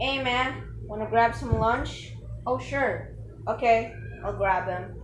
Hey man, wanna grab some lunch? Oh sure. Okay, I'll grab him.